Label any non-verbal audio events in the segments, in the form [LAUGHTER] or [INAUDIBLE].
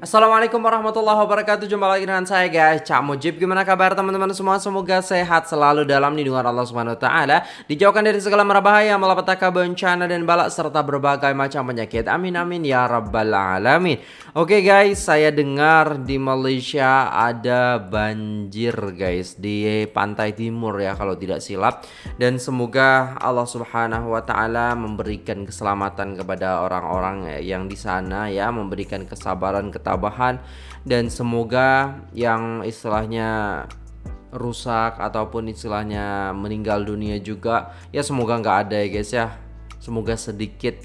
Assalamualaikum warahmatullahi wabarakatuh. Jumpa lagi dengan saya guys. Cak Mujib Gimana kabar teman-teman semua? Semoga sehat selalu dalam lindungan Allah Subhanahu Wa Taala. Dijauhkan dari segala merbahaya Malapetaka bencana dan balak Serta berbagai macam penyakit. Amin amin ya rabbal alamin. Oke guys Saya dengar di Malaysia Ada banjir guys Di pantai timur ya Kalau tidak silap. Dan semoga Allah Subhanahu Wa Taala Memberikan keselamatan kepada orang-orang Yang di sana ya Memberikan kesabaran ketabahan ketabahan dan semoga yang istilahnya rusak ataupun istilahnya meninggal dunia juga ya semoga nggak ada ya guys ya. Semoga sedikit.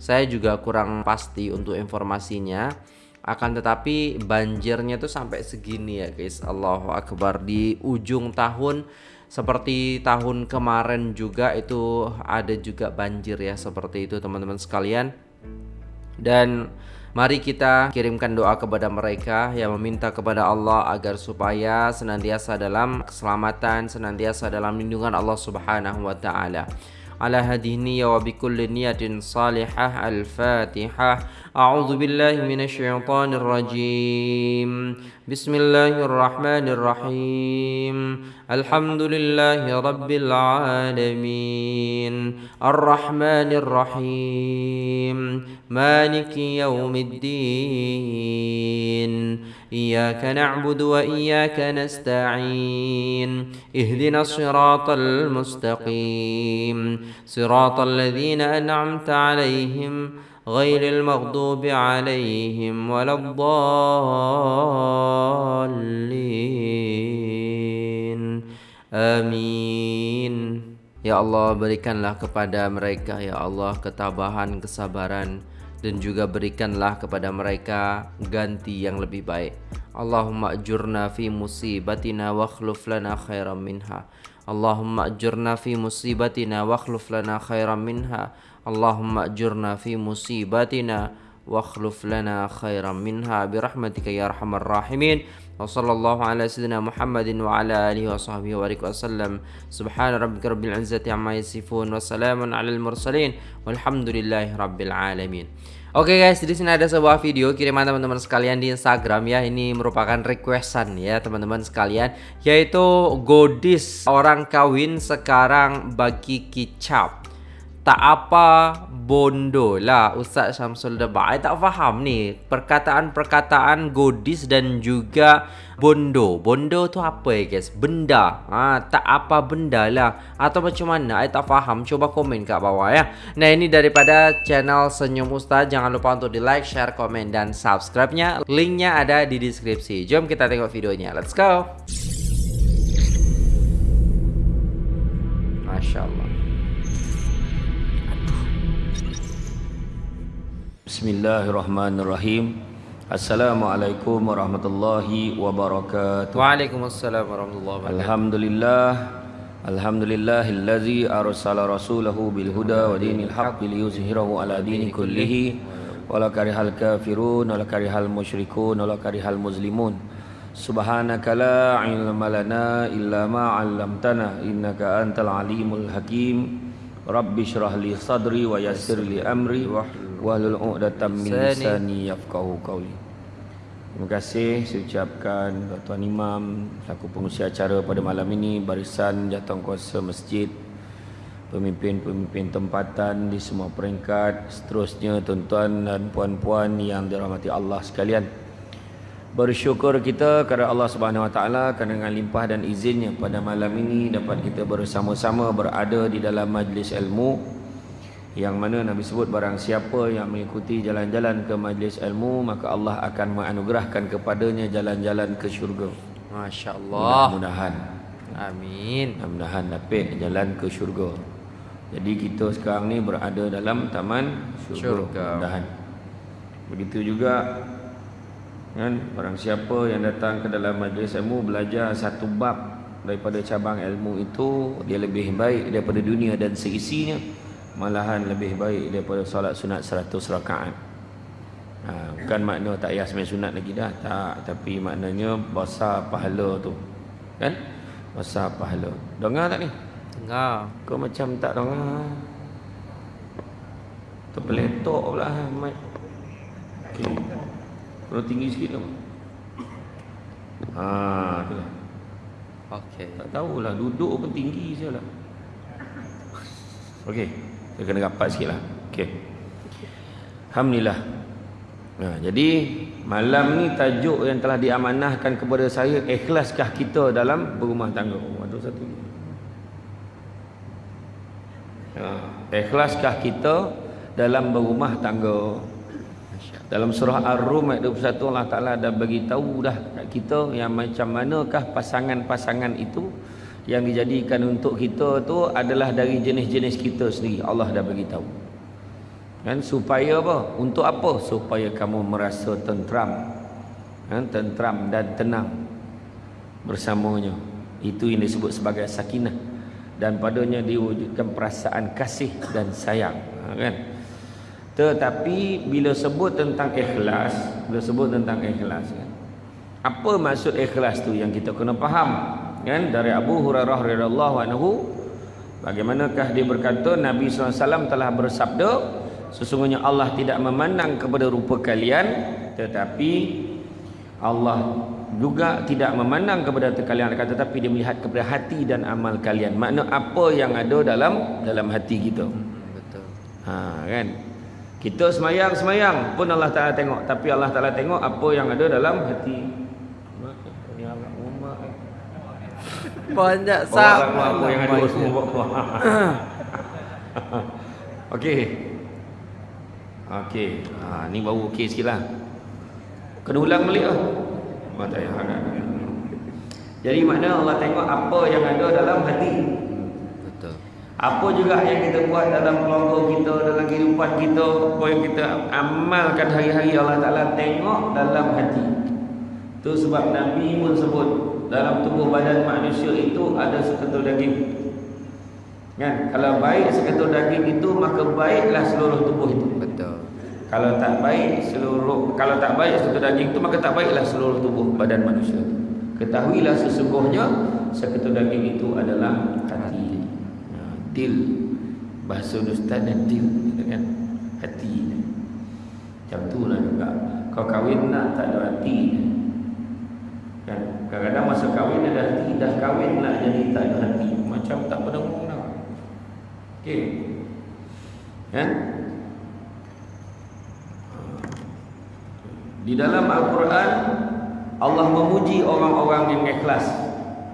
Saya juga kurang pasti untuk informasinya. Akan tetapi banjirnya tuh sampai segini ya guys. Allahu Akbar. Di ujung tahun seperti tahun kemarin juga itu ada juga banjir ya seperti itu teman-teman sekalian. Dan Mari kita kirimkan doa kepada mereka yang meminta kepada Allah agar supaya senantiasa dalam keselamatan, senantiasa dalam lindungan Allah Subhanahu wa taala. على هذه النية وبكل نية صالحة. الفاتحة. أعوذ بالله من الشيطان الرجيم. بسم الله الرحمن الرحيم. الحمد لله رب العالمين. الرحمن الرحيم. مالك يوم الدين. إياك نعبد وإياك نستعين. اهدنا الصراط المستقيم. صراط الذين أنعمت عليهم غير المغضوب عليهم ولا الضالين. آمين. Ya Allah berikanlah kepada mereka Ya Allah ketabahan kesabaran. Dan juga berikanlah kepada mereka ganti yang lebih baik. Allahumma ajurna fi musibatina wa akhluf lana khairan minha. Allahumma ajurna fi musibatina wa akhluf lana khairan minha. Allahumma ajurna fi musibatina wa akhluf lana khairan minha bi rahmatika ya arhamar rahimin. Wa sallallahu ala sayyidina Muhammadin wa ala alihi wa sahbihi wa barik wa sallam. Subhana rabbika rabbil izzati amma yasifun wa salamun alal mursalin. Walhamdulillahi rabbil alamin. Oke okay guys, di sini ada sebuah video kiriman teman-teman sekalian di Instagram ya. Ini merupakan requestan ya teman-teman sekalian, yaitu godis orang kawin sekarang bagi kicap. Tak apa bondo lah Ustaz Syamsul Debak. Saya tak faham ni Perkataan-perkataan godis dan juga bondo. Bondo tu apa ya guys? Benda. Ha, Tak apa benda lah. Atau macam mana? Saya tak faham. Coba komen kat bawah ya. Nah ini daripada channel Senyum Ustaz. Jangan lupa untuk di like, share, komen dan subscribe-nya. Linknya ada di deskripsi. Jom kita tengok videonya. Let's go. Masya Allah Bismillahirrahmanirrahim. Assalamualaikum warahmatullahi wabarakatuh. Waalaikumsalam warahmatullahi wabarakatuh. Alhamdulillah. Alhamdulillahillazi arsala rasulahu bilhuda wa dinil haqqi liyuzhirahu ala dini kullihi wala karihal kafirun wala karihal musyrikun wala karihal muslimun. Subhanaka la ilma lana illa ma 'allamtana innaka antal alimul hakim. Rabbi syrah li sadri wa yassir li amri wahlul 'uqdatam min lisani yafqahu qawli. Terima kasih saya ucapkan Tuan Imam selaku pengurusi acara pada malam ini barisan jawatankuasa masjid pemimpin-pemimpin tempatan di semua peringkat seterusnya tuan-tuan dan puan-puan yang dirahmati Allah sekalian. Bersyukur kita kepada Allah Subhanahu Wa Taala kerana dengan limpah dan izinnya pada malam ini dapat kita bersama-sama berada di dalam majlis ilmu yang mana Nabi sebut barang siapa yang mengikuti jalan-jalan ke majlis ilmu maka Allah akan menganugerahkan kepadanya jalan-jalan ke syurga. Masya-Allah. Mudah-mudahan. Amin. Mudah-mudahan dapat jalan ke syurga. Jadi kita sekarang ni berada dalam taman syurga. syurga. Mudah-mudahan. Begitu juga kan barang siapa yang datang ke dalam majlis ilmu belajar satu bab daripada cabang ilmu itu dia lebih baik daripada dunia dan seisinya malahan lebih baik daripada solat sunat 100 rakaat. Ha, bukan makna tak payah sembahyang sunat lagi dah, tak, tapi maknanya besar pahala tu. Kan? Besar pahala. Dengar tak ni? Dengar. Kau macam tak dengar. Terpeletok pula mic. Okay. Perlu tinggi sikit tu. Ha, tu lah. Okey. Tak tahulah duduk pun tinggi je lah. Okey, saya kena rapat sikit lah. Okey. Alhamdulillah. Nah, jadi malam ni tajuk yang telah diamanahkan kepada saya ikhlaskah kita dalam berumah tangga. Oh, ada satu. Ha, ikhlaskah kita dalam berumah tangga. Dalam surah Ar-Rum ayat 21 Allah Taala dah bagi tahu dah kat kita yang macam manakah pasangan-pasangan itu yang dijadikan untuk kita tu adalah dari jenis-jenis kita sendiri. Allah dah bagi tahu. Kan supaya apa? Untuk apa? Supaya kamu merasa tentram. Kan tentram dan tenang bersamanya. Itu yang disebut sebagai sakinah dan padanya diwujudkan perasaan kasih dan sayang. Ha, kan? Tetapi bila sebut tentang ikhlas, bila sebut tentang ikhlas kan. Apa maksud ikhlas tu yang kita kena faham? Kan dari Abu Hurairah radhiyallahu anhu bagaimanakah dia berkata Nabi SAW telah bersabda sesungguhnya Allah tidak memandang kepada rupa kalian tetapi Allah juga tidak memandang kepada kalian akan tetapi dia melihat kepada hati dan amal kalian. Makna apa yang ada dalam dalam hati kita. Betul. Ha kan? Kita semayang-semayang pun Allah Ta'ala tengok. Tapi Allah Ta'ala tengok apa yang ada dalam hati. Ni rumah. Banyak sah. apa yang ada semua bawa keluar. [LAUGHS] Okey. Okey. Ha, ni baru okey sikit lah. Kena ulang balik lah. Oh, tak payah. Jadi makna Allah tengok apa yang ada dalam hati. Betul. Apa juga yang kita buat dalam keluarga kita, dalam kehidupan kita, apa yang kita amalkan hari-hari Allah Ta'ala tengok dalam hati. Itu sebab Nabi pun sebut dalam tubuh badan manusia itu ada seketul daging. Kan? Kalau baik seketul daging itu maka baiklah seluruh tubuh itu. Betul. Kalau tak baik seluruh kalau tak baik seketul daging itu maka tak baiklah seluruh tubuh badan manusia itu. Ketahuilah sesungguhnya seketul daging itu adalah hati. Ha, dil bahasa Ustaz dan dil kan hati. Macam tu lah juga. Kau kahwin nak tak ada hati. Kan? Kadang-kadang masa kahwin ada hati, dah kahwin nak jadi tak ada hati. Macam tak ngomong dah. Okey. Kan? Di dalam Al-Quran Allah memuji orang-orang yang ikhlas.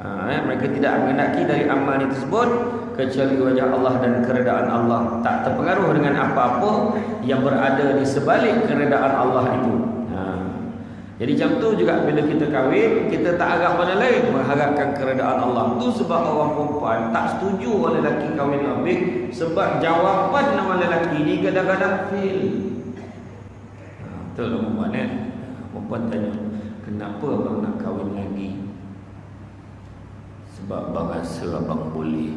Ha, eh, mereka tidak mengendaki dari amal itu tersebut kecuali wajah Allah dan keredaan Allah. Tak terpengaruh dengan apa-apa yang berada di sebalik keredaan Allah itu. Jadi macam tu juga bila kita kahwin, kita tak harap pada lain mengharapkan keredaan Allah. Tu sebab orang perempuan tak setuju orang lelaki kahwin lebih sebab jawapan nama lelaki ni kadang-kadang fail. Ha, betul lah perempuan eh. Perempuan tanya, kenapa abang nak kahwin lagi? Sebab abang rasa abang boleh.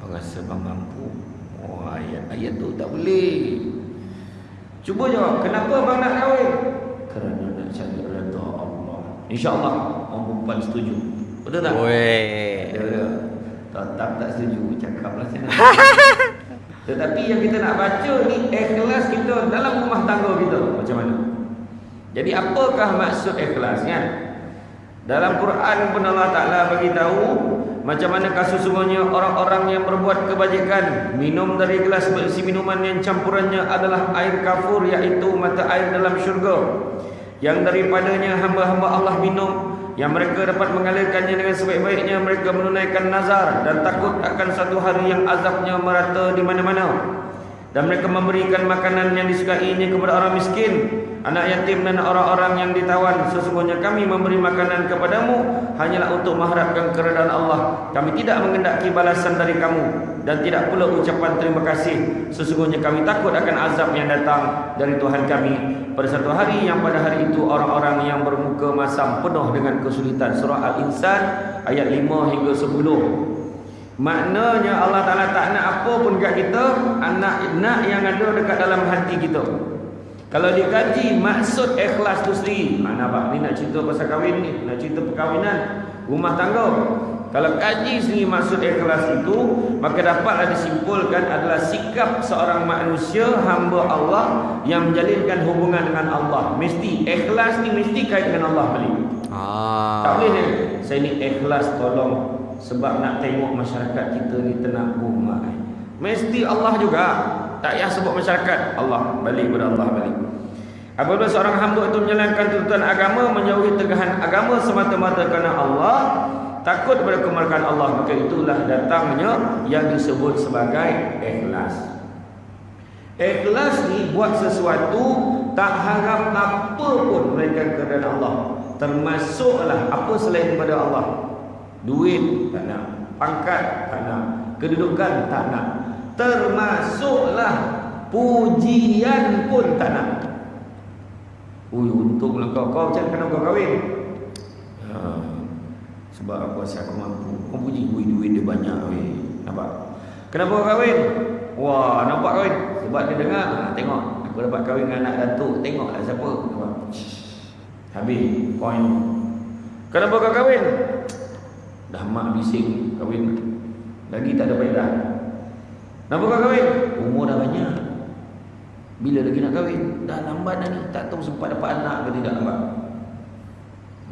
Abang rasa abang mampu. Oh, ayat-ayat tu tak boleh. Cuba jawab, kenapa abang nak kahwin? Kerana nak cari redha Allah. InsyaAllah orang perempuan setuju. Betul tak? Weh. Tetap tak setuju Cakaplah sana [LAUGHS] Tetapi yang kita nak baca ni Ikhlas kita dalam rumah tangga kita Macam mana? Jadi apakah maksud ikhlas kan? Dalam Quran pun Allah Ta'ala bagi tahu Macam mana sesungguhnya orang-orang yang berbuat kebajikan Minum dari gelas berisi minuman yang campurannya adalah air kafur Iaitu mata air dalam syurga Yang daripadanya hamba-hamba Allah minum yang mereka dapat mengalirkannya dengan sebaik-baiknya mereka menunaikan nazar dan takut akan satu hari yang azabnya merata di mana-mana dan mereka memberikan makanan yang disukainya kepada orang miskin anak yatim dan orang-orang yang ditawan. Sesungguhnya kami memberi makanan kepadamu hanyalah untuk mengharapkan keredaan Allah. Kami tidak mengendaki balasan dari kamu dan tidak pula ucapan terima kasih. Sesungguhnya kami takut akan azab yang datang dari Tuhan kami. Pada satu hari yang pada hari itu orang-orang yang bermuka masam penuh dengan kesulitan. Surah al-insan ayat 5 hingga 10 maknanya Allah Taala tak nak apa pun kat kita anak nak yang ada dekat dalam hati kita. Kalau dikaji maksud ikhlas tu sendiri mana apa ni nak cerita pasal kahwin ni? Nak cerita perkahwinan rumah tangga. Kalau kaji sendiri maksud ikhlas itu Maka dapatlah disimpulkan adalah sikap seorang manusia hamba Allah Yang menjalinkan hubungan dengan Allah. Mesti ikhlas ni mesti kait dengan Allah balik. Ah. Tak boleh ni. Saya ni ikhlas tolong Sebab nak tengok masyarakat kita ni tenabung mai. Mesti Allah juga. Tak payah sebut masyarakat. Allah balik kepada Allah balik. Apabila seorang hamba itu menjalankan tuntutan agama Menjauhi tegahan agama semata-mata kerana Allah Takut kepada kemurkaan Allah Maka itulah datangnya yang disebut sebagai ikhlas. Ikhlas ni buat sesuatu Tak harap apa pun Mereka kerana Allah. Termasuklah apa selain daripada Allah Duit tak nak. Pangkat tak nak. Kedudukan tak nak. Termasuklah Pujian pun tak nak. Ui untunglah kau. Kau macam kenapa kau kahwin? Ha, Sebab aku rasa aku mampu. Kau puji Ui duit dia banyak weh. Nampak? Kenapa kau kahwin? Wah nampak kahwin? Sebab dia dengar. Ha, Tengok. Aku dapat kahwin dengan anak datuk. Tengoklah siapa. Nampak? Habis Poin Kenapa kau kahwin Dah mak bising Kahwin Lagi tak ada faedah Kenapa kau kahwin Umur dah banyak bila lagi nak kahwin? Dah lambat dah ni. Tak tahu sempat dapat anak ke tidak lambat.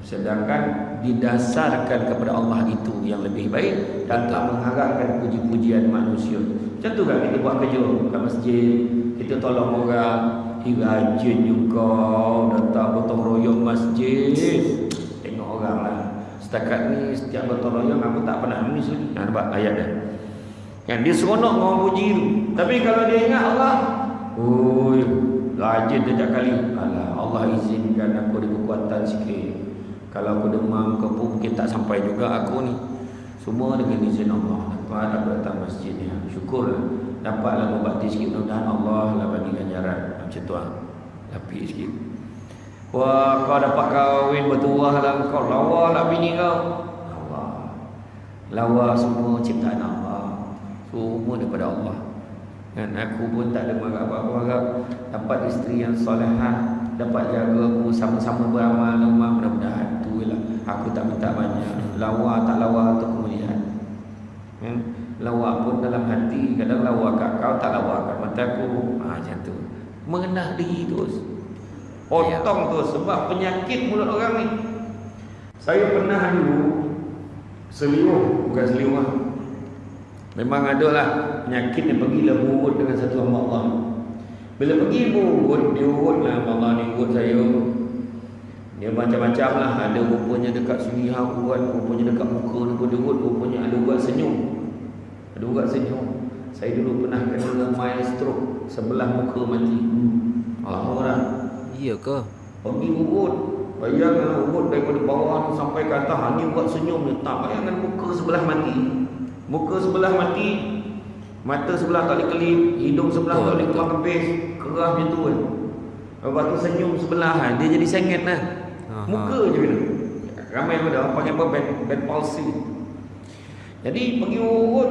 Sedangkan didasarkan kepada Allah itu yang lebih baik dan tak mengharapkan puji-pujian manusia. Macam tu kan kita buat kerja kat masjid, kita tolong orang, eh rajin juga datang gotong royong masjid. Orang. Setakat ni setiap royong aku tak pernah nangis lagi. Nah, nampak ayat dia. Yang dia seronok mau puji tu. Tapi kalau dia ingat Allah, Oi, rajin setiap kali. Alah, Allah izinkan aku ada kekuatan sikit. Kalau aku demam ke pun mungkin tak sampai juga aku ni. Semua dengan izin Allah. Dapat aku datang masjid ni. Syukurlah. Dapatlah berbakti sikit. Mudah-mudahan Allah lah bagi ganjaran. Macam tu lah. Lapik sikit. Wah, kau dapat kahwin bertuah lah kau. Lawa lah bini kau. Allah. Lawa semua ciptaan Allah. Semua daripada Allah. Dan aku pun tak ada marah apa-apa harap dapat isteri yang solehah, dapat jaga aku sama-sama beramal rumah mudah-mudahan tu lah. Aku tak minta banyak. Lawa tak lawa tu kemuliaan. Ya? Lawa pun dalam hati, kadang lawa kat kau tak lawa kat mata aku. Ha, macam tu. Mengenah diri terus. Potong tu sebab penyakit mulut orang ni. Saya pernah dulu seliuh, bukan seliuh lah. Memang ada lah penyakit yang pergilah murut dengan satu hamba Allah. Bila pergi murut, dia urut lah hamba Allah ni urut saya. Dia macam-macam lah. Ada rupanya dekat sini ha, urut, rupanya dekat muka ni pun urut, rupanya ada urat senyum. Ada urat senyum. Saya dulu pernah kena mild stroke sebelah muka mati. Lama Iya ke? Pergi urut. Bayangkan urut daripada bawah sampai ke atas. Hanya buat senyum. Tak bayangkan muka sebelah mati. Muka sebelah mati Mata sebelah tak boleh kelip Hidung sebelah tak boleh keluar kepis Kerah macam tu kan Lepas tu senyum sebelah kan Dia jadi sengit lah Aha. Muka je bila Ramai pun dah Panggil apa bad, bad palsy Jadi pergi urut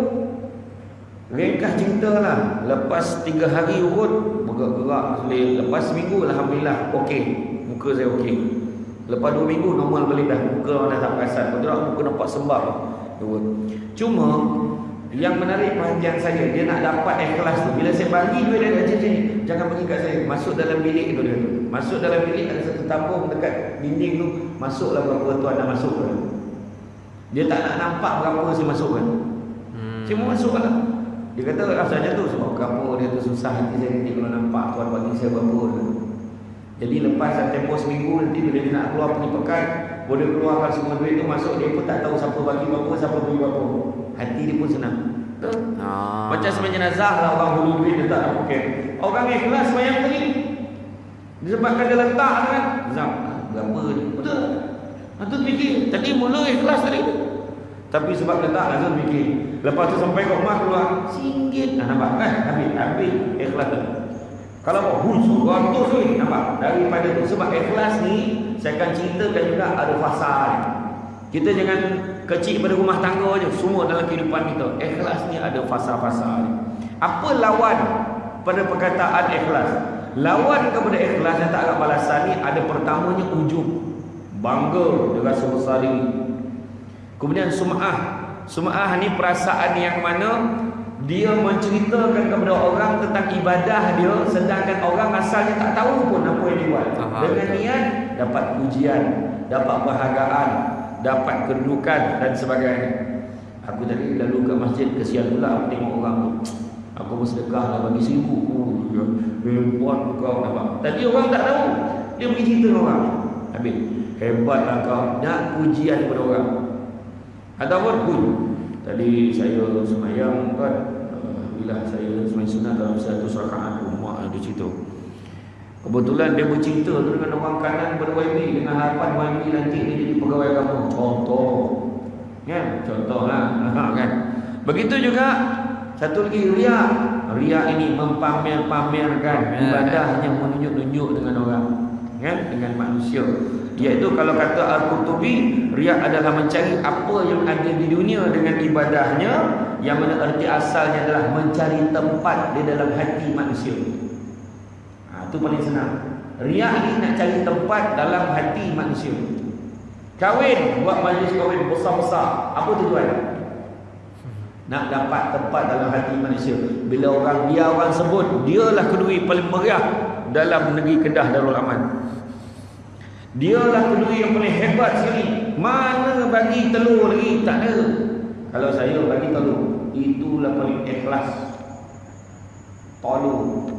Ringkas cerita lah Lepas tiga hari urut Bergerak-gerak Lepas seminggu Alhamdulillah Okey Muka saya okey Lepas dua minggu normal balik dah Muka dah tak perasan Betul muka nampak sembab urut. Cuma yang menarik perhatian saya dia nak dapat ikhlas tu. Bila saya bagi duit dia kata sini, jangan bagi kat saya. Masuk dalam bilik tu dia. Masuk dalam bilik ada satu tabung dekat dinding tu, masuklah berapa tuan nak masuk kan. Dia tak nak nampak berapa saya masukkan. Hmm. Cuma masuklah. Dia kata rasanya tu sebab berapa dia tu susah hati saya nanti kalau nampak tuan bagi saya berapa. Jadi lepas tempoh seminggu nanti bila dia nak keluar pergi pekan, boleh keluarkan semua duit tu masuk dia pun tak tahu siapa bagi berapa, siapa bagi berapa. Hati dia pun senang. Betul? Ah. Macam sebenarnya jenazah lah orang hulu duit dia tak nak pakai. Orang ikhlas bayang tadi. Disebabkan dia letak kan. Zam, berapa ni? Betul. Itu fikir. Tadi mula ikhlas tadi. Tapi sebab letak lah tu fikir. Lepas tu sampai ke rumah keluar. Singgit. Nah, nampak kan? Habis. Habis ikhlas tu. Kalau mau husu, ratus ni. Nampak? Daripada tu. Sebab ikhlas ni, saya akan ceritakan juga ada fasa ni. Kita jangan kecil pada rumah tangga je. Semua dalam kehidupan kita. Ikhlas ni ada fasa-fasa ni. Apa lawan pada perkataan ikhlas? Lawan kepada ikhlas yang tak ada balasan ni ada pertamanya ujub. Bangga dia rasa besar diri. Kemudian sum'ah. Sum'ah ni perasaan yang mana dia menceritakan kepada orang tentang ibadah dia sedangkan orang asalnya tak tahu pun apa yang dia buat. Aha, Dengan betul. niat dapat pujian, dapat penghargaan, dapat kedudukan dan sebagainya. Aku tadi lalu ke masjid kesian pula aku tengok orang tu. Aku bersedekah lah bagi seribu. Oh, ya. Hebat kau nampak. Tadi orang tak tahu. Dia pergi cerita orang. Habis. Hebat lah kau. Nak pujian kepada orang. Ataupun pun. Tadi saya semayang kan. uh, Bila saya semayang sunat dalam satu rakaat rumah ada cerita. Kebetulan dia bercerita tu dengan orang kanan pada YB dengan harapan YB nanti dia jadi pegawai agama. Contoh. Kan? Contohlah. [LAUGHS] kan? Begitu juga satu lagi riak. Riak ini mempamer-pamerkan Pamer, ibadahnya menunjuk-nunjuk dengan orang. Kan? Dengan manusia. Iaitu kalau kata Al-Qurtubi, riak adalah mencari apa yang ada di dunia dengan ibadahnya yang mana erti asalnya adalah mencari tempat di dalam hati manusia. Ha, itu paling senang. Riak ni nak cari tempat dalam hati manusia. Kahwin, buat majlis kahwin besar-besar. Apa tujuan? Nak dapat tempat dalam hati manusia. Bila orang dia orang sebut, dialah kedui paling meriah dalam negeri Kedah Darul Aman. Dialah kedui yang paling hebat sekali. Mana bagi telur lagi? Tak ada. Kalau saya bagi telur, itulah paling ikhlas. Tolong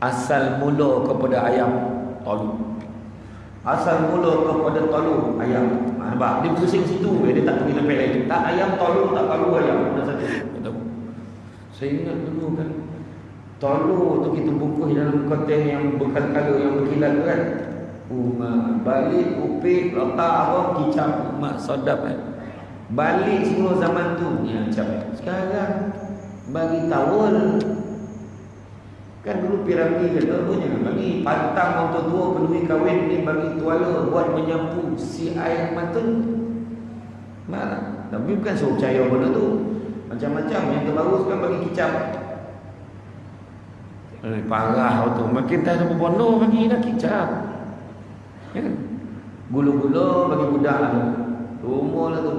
asal mula kepada ayam tolu. Asal mula kepada tolu ayam. Ha, nampak? Dia pusing situ dia tak pergi sampai lain tak ayam tolu tak tolu ayam. Satu. Saya ingat dulu kan tolu tu kita bungkus dalam konten yang berkala-kala yang berkilat tu kan Uma balik upik letak apa kicap mak sedap kan balik semua zaman tu ni macam sekarang bagi tawul Kan dulu piramid kata jangan bagi pantang orang tua peduli kahwin ni bagi tuala buat menyapu si air mata. Mana? Tapi bukan suruh percaya benda tu. Macam-macam yang terbaru sekarang bagi kicap. Eh, parah tu. Makin tak ada berbono bagi dah kicap. Ya kan? Gula-gula bagi budak tu. Rumah lah tu.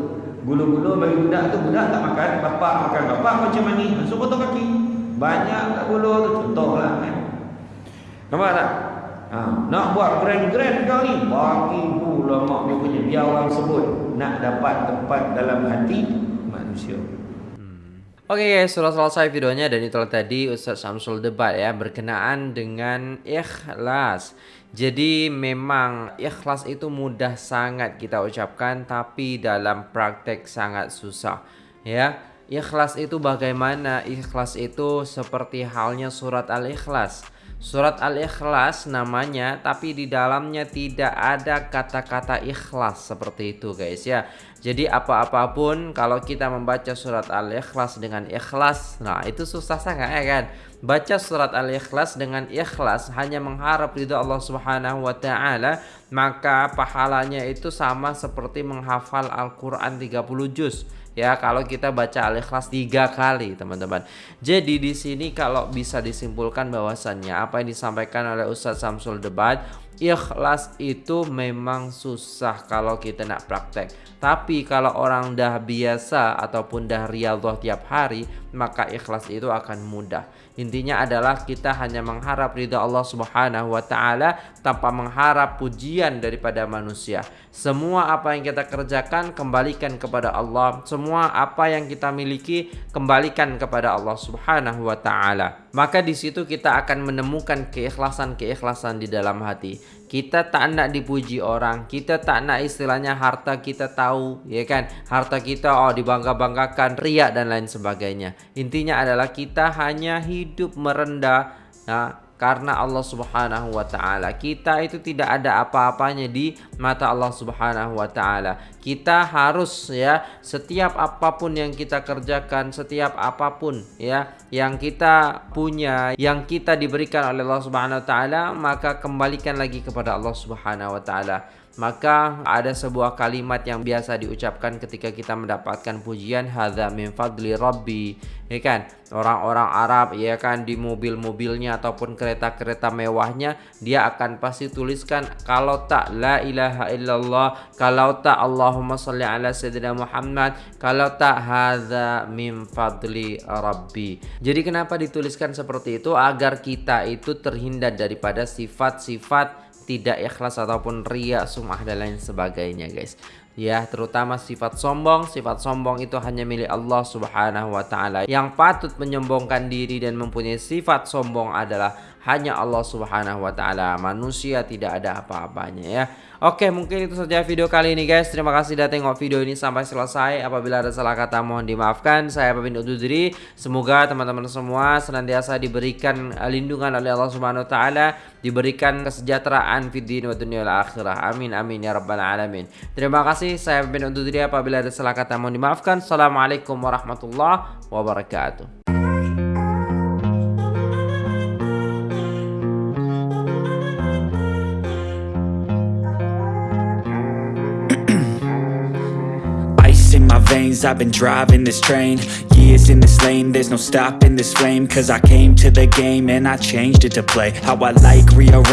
Gula-gula bagi budak tu. Budak tak makan. Bapak makan. Bapak macam mani. Masuk potong kaki. Banyak tak gula tu. Contoh lah kan. Nampak tak? Ha, nak buat grand-grand kau ni Bagi pula mak dia punya Biar orang sebut Nak dapat tempat dalam hati manusia Oke guys, sudah selesai videonya dan itulah tadi Ustadz Samsul debat ya berkenaan dengan ikhlas. Jadi memang ikhlas itu mudah sangat kita ucapkan tapi dalam praktek sangat susah ya. Ikhlas itu bagaimana? Ikhlas itu seperti halnya surat Al-Ikhlas. Surat Al-Ikhlas namanya tapi di dalamnya tidak ada kata-kata ikhlas seperti itu guys ya. Jadi apa-apapun kalau kita membaca surat Al-Ikhlas dengan ikhlas, nah itu susah sangat ya kan. Baca surat Al-Ikhlas dengan ikhlas hanya mengharap ridha Allah Subhanahu wa taala, maka pahalanya itu sama seperti menghafal Al-Qur'an 30 juz ya kalau kita baca al-ikhlas tiga kali teman-teman. Jadi di sini kalau bisa disimpulkan bahwasannya apa yang disampaikan oleh Ustadz Samsul Debat ikhlas itu memang susah kalau kita nak praktek. Tapi kalau orang dah biasa ataupun dah riyadhah tiap hari maka ikhlas itu akan mudah intinya adalah kita hanya mengharap ridha Allah Subhanahu wa taala tanpa mengharap pujian daripada manusia. Semua apa yang kita kerjakan kembalikan kepada Allah. Semua apa yang kita miliki kembalikan kepada Allah Subhanahu wa taala. Maka di situ kita akan menemukan keikhlasan-keikhlasan di dalam hati kita tak nak dipuji orang. Kita tak nak istilahnya harta kita tahu ya kan? Harta kita oh dibangga-banggakan riak dan lain sebagainya. Intinya adalah kita hanya hidup merendah nah, karena Allah Subhanahu wa taala. Kita itu tidak ada apa-apanya di mata Allah Subhanahu wa taala. Kita harus ya setiap apapun yang kita kerjakan, setiap apapun ya yang kita punya, yang kita diberikan oleh Allah Subhanahu wa taala, maka kembalikan lagi kepada Allah Subhanahu wa taala. Maka ada sebuah kalimat yang biasa diucapkan ketika kita mendapatkan pujian hadza min fadli rabbi. Ya kan? Orang-orang Arab ya kan di mobil-mobilnya ataupun kereta-kereta mewahnya dia akan pasti tuliskan kalau tak la ilaha illallah kalau tak Allahumma salli ala sayyidina Muhammad kalau tak hadza min fadli rabbi. Jadi kenapa dituliskan seperti itu? Agar kita itu terhindar daripada sifat-sifat tidak ikhlas ataupun ria, sumah dan lain sebagainya guys. Ya, terutama sifat sombong, sifat sombong itu hanya milik Allah Subhanahu wa taala. Yang patut menyombongkan diri dan mempunyai sifat sombong adalah hanya Allah Subhanahu wa taala. Manusia tidak ada apa-apanya ya. Oke, mungkin itu saja video kali ini guys. Terima kasih sudah tengok video ini sampai selesai. Apabila ada salah kata mohon dimaafkan. Saya pamit undur diri. Semoga teman-teman semua senantiasa diberikan lindungan oleh Allah Subhanahu wa taala, diberikan kesejahteraan fid din wa dunya akhirah. Amin amin ya rabbal alamin. Terima kasih. Saya pamit undur diri. Apabila ada salah kata mohon dimaafkan. Assalamualaikum warahmatullahi wabarakatuh. I've been driving this train. Years in this lane There's no stopping this flame. Cause I came to the game And I changed it to play. How I like rearrange